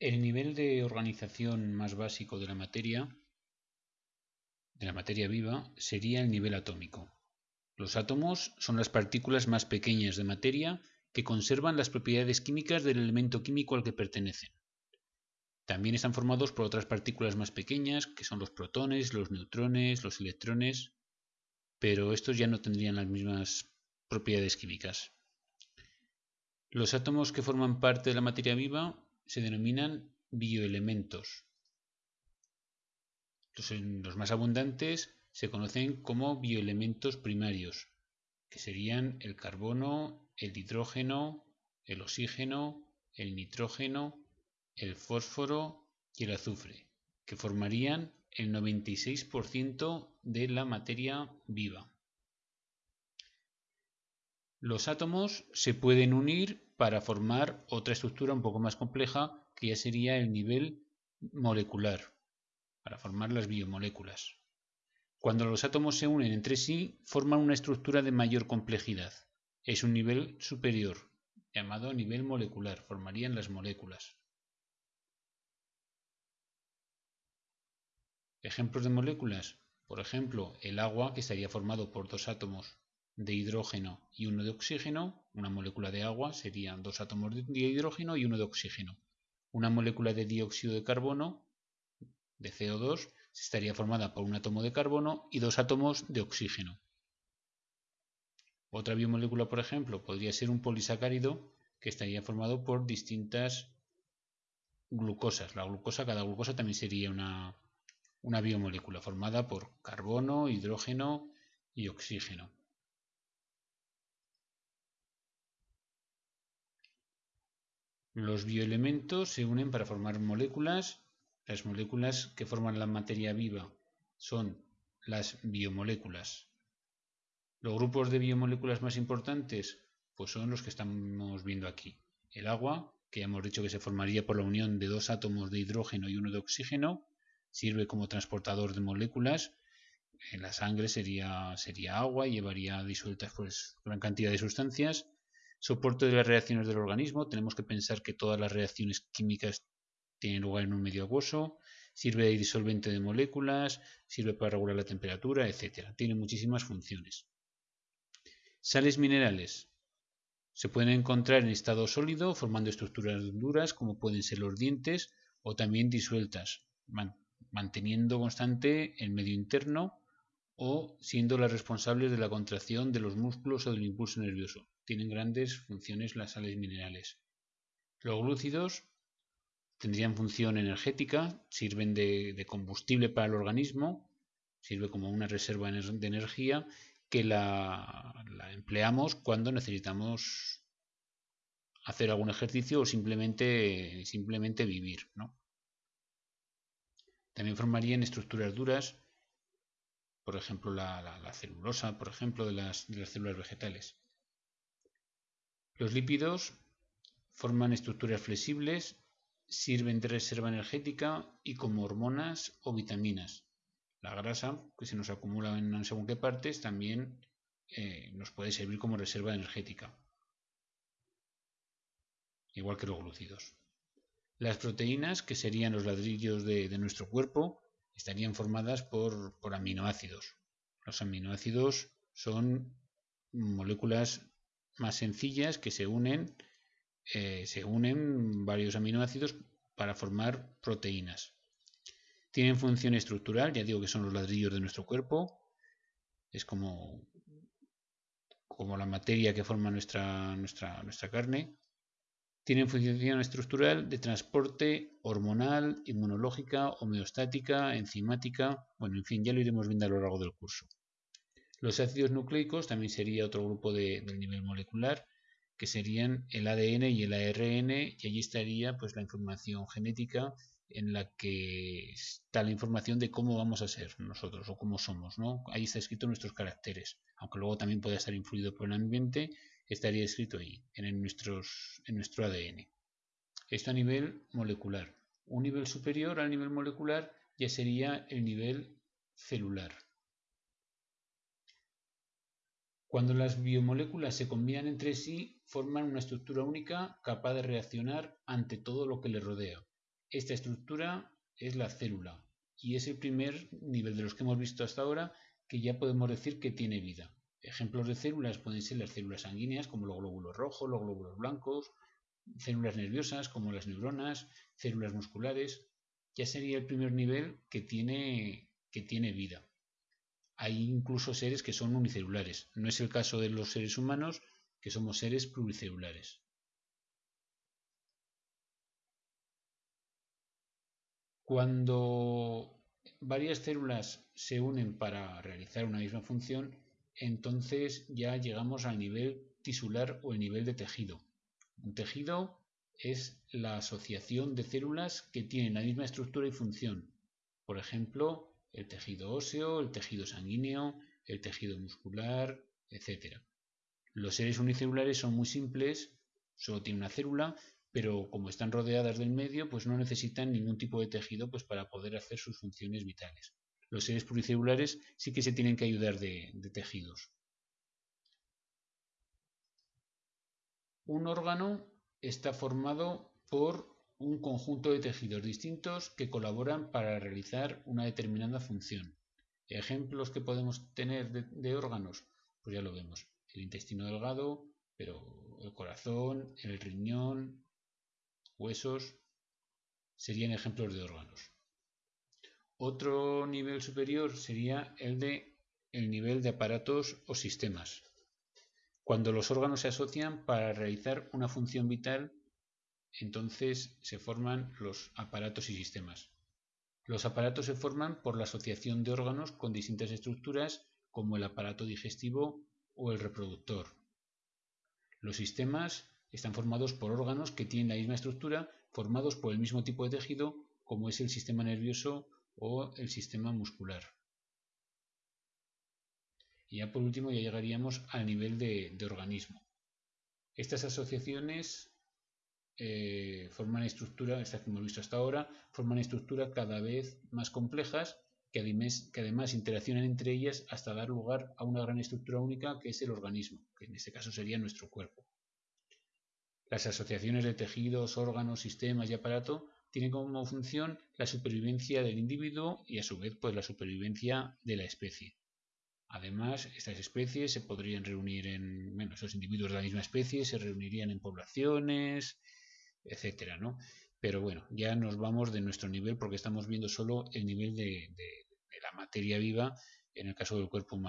El nivel de organización más básico de la materia, de la materia viva, sería el nivel atómico. Los átomos son las partículas más pequeñas de materia que conservan las propiedades químicas del elemento químico al que pertenecen. También están formados por otras partículas más pequeñas, que son los protones, los neutrones, los electrones, pero estos ya no tendrían las mismas propiedades químicas. Los átomos que forman parte de la materia viva se denominan bioelementos. Los, más abundantes se conocen como bioelementos primarios, que serían el carbono, el hidrógeno, el oxígeno, el nitrógeno, el fósforo y el azufre, que formarían el 96% de la materia viva. Los átomos se pueden unir para formar otra estructura un poco más compleja que ya sería el nivel molecular, para formar las biomoléculas. Cuando los átomos se unen entre sí, forman una estructura de mayor complejidad. Es un nivel superior, llamado nivel molecular, formarían las moléculas. Ejemplos de moléculas. Por ejemplo, el agua, que estaría formado por dos átomos de hidrógeno y uno de oxígeno. Una molécula de agua serían dos átomos de hidrógeno y uno de oxígeno. Una molécula de dióxido de carbono, de CO2, estaría formada por un átomo de carbono y dos átomos de oxígeno. Otra biomolécula, por ejemplo, podría ser un polisacárido que estaría formado por distintas glucosas. La glucosa, cada glucosa también sería una, una biomolécula formada por carbono, hidrógeno y oxígeno. Los bioelementos se unen para formar moléculas. Las moléculas que forman la materia viva son las biomoléculas. Los grupos de biomoléculas más importantes pues son los que estamos viendo aquí. El agua, que hemos dicho que se formaría por la unión de dos átomos de hidrógeno y uno de oxígeno, sirve como transportador de moléculas. En la sangre sería, sería agua y llevaría disueltas pues, gran cantidad de sustancias. Soporte de las reacciones del organismo. Tenemos que pensar que todas las reacciones químicas tienen lugar en un medio acuoso. Sirve de disolvente de moléculas, sirve para regular la temperatura, etc. Tiene muchísimas funciones. Sales minerales. Se pueden encontrar en estado sólido formando estructuras duras como pueden ser los dientes o también disueltas, manteniendo constante el medio interno o siendo las responsables de la contracción de los músculos o del impulso nervioso. Tienen grandes funciones las sales minerales. Los glúcidos tendrían función energética, sirven de, combustible para el organismo, sirve como una reserva de energía que la, la empleamos cuando necesitamos hacer algún ejercicio o simplemente, simplemente vivir. ¿no? También formarían estructuras duras, por ejemplo la, celulosa, por ejemplo, de las, células vegetales. Los lípidos forman estructuras flexibles, sirven de reserva energética y como hormonas o vitaminas. La grasa, que se nos acumula en según qué partes, también eh, nos puede servir como reserva energética, igual que los glúcidos. Las proteínas, que serían los ladrillos de, nuestro cuerpo, estarían formadas por, aminoácidos. Los aminoácidos son moléculas más sencillas que se unen, eh, se unen varios aminoácidos para formar proteínas. Tienen función estructural, ya digo que son los ladrillos de nuestro cuerpo. Es como, como la materia que forma nuestra, nuestra, nuestra carne. Tienen función estructural de transporte hormonal, inmunológica, homeostática, enzimática. Bueno, en fin, ya lo iremos viendo a lo largo del curso. Los ácidos nucleicos también sería otro grupo de, del nivel molecular, que serían el ADN y el ARN, y allí estaría pues, la información genética en la que está la información de cómo vamos a ser nosotros o cómo somos. ¿no? Ahí está escrito nuestros caracteres, aunque luego también puede estar influido por el ambiente estaría escrito ahí, en, nuestros, en nuestro ADN. Esto a nivel molecular. Un nivel superior al nivel molecular ya sería el nivel celular. Cuando las biomoléculas se combinan entre sí, forman una estructura única capaz de reaccionar ante todo lo que le rodea. esta estructura es la célula y es el primer nivel de los que hemos visto hasta ahora que ya podemos decir que tiene vida. Ejemplos de células pueden ser las células sanguíneas como los glóbulos rojos, los glóbulos blancos, células nerviosas como las neuronas, células musculares. Ya sería el primer nivel que tiene, que tiene vida. Hay incluso seres que son unicelulares. No es el caso de los seres humanos, que somos seres pluricelulares. Cuando varias células se unen para realizar una misma función, entonces ya llegamos al nivel tisular o el nivel de tejido. Un tejido es la asociación de células que tienen la misma estructura y función. Por ejemplo, el tejido óseo, el tejido sanguíneo, el tejido muscular, etc. Los seres unicelulares son muy simples, solo tienen una célula, pero como están rodeadas del medio, pues no necesitan ningún tipo de tejido pues, para poder hacer sus funciones vitales. Los seres pluricelulares sí que se tienen que ayudar de, de tejidos. Un órgano está formado por un conjunto de tejidos distintos que colaboran para realizar una determinada función. Ejemplos que podemos tener de, órganos, pues ya lo vemos. El intestino delgado, pero el corazón, el riñón, huesos, serían ejemplos de órganos. Otro nivel superior sería el de el nivel de aparatos o sistemas. Cuando los órganos se asocian para realizar una función vital, entonces se forman los aparatos y sistemas. Los aparatos se forman por la asociación de órganos con distintas estructuras como el aparato digestivo o el reproductor. Los sistemas están formados por órganos que tienen la misma estructura, formados por el mismo tipo de tejido como es el sistema nervioso o el sistema muscular. Y ya por último ya llegaríamos al nivel de, organismo. Estas asociaciones eh, forman estructuras, estas que hemos visto hasta ahora, forman estructuras cada vez más complejas que además, que además interaccionan entre ellas hasta dar lugar a una gran estructura única que es el organismo, que en este caso sería nuestro cuerpo. Las asociaciones de tejidos, órganos, sistemas y aparato tienen como función la supervivencia del individuo y a su vez pues la supervivencia de la especie. Además, estas especies se podrían reunir en, bueno, esos individuos de la misma especie se reunirían en poblaciones, etcétera, ¿no? Pero bueno, ya nos vamos de nuestro nivel porque estamos viendo solo el nivel de, de la materia viva en el caso del cuerpo humano.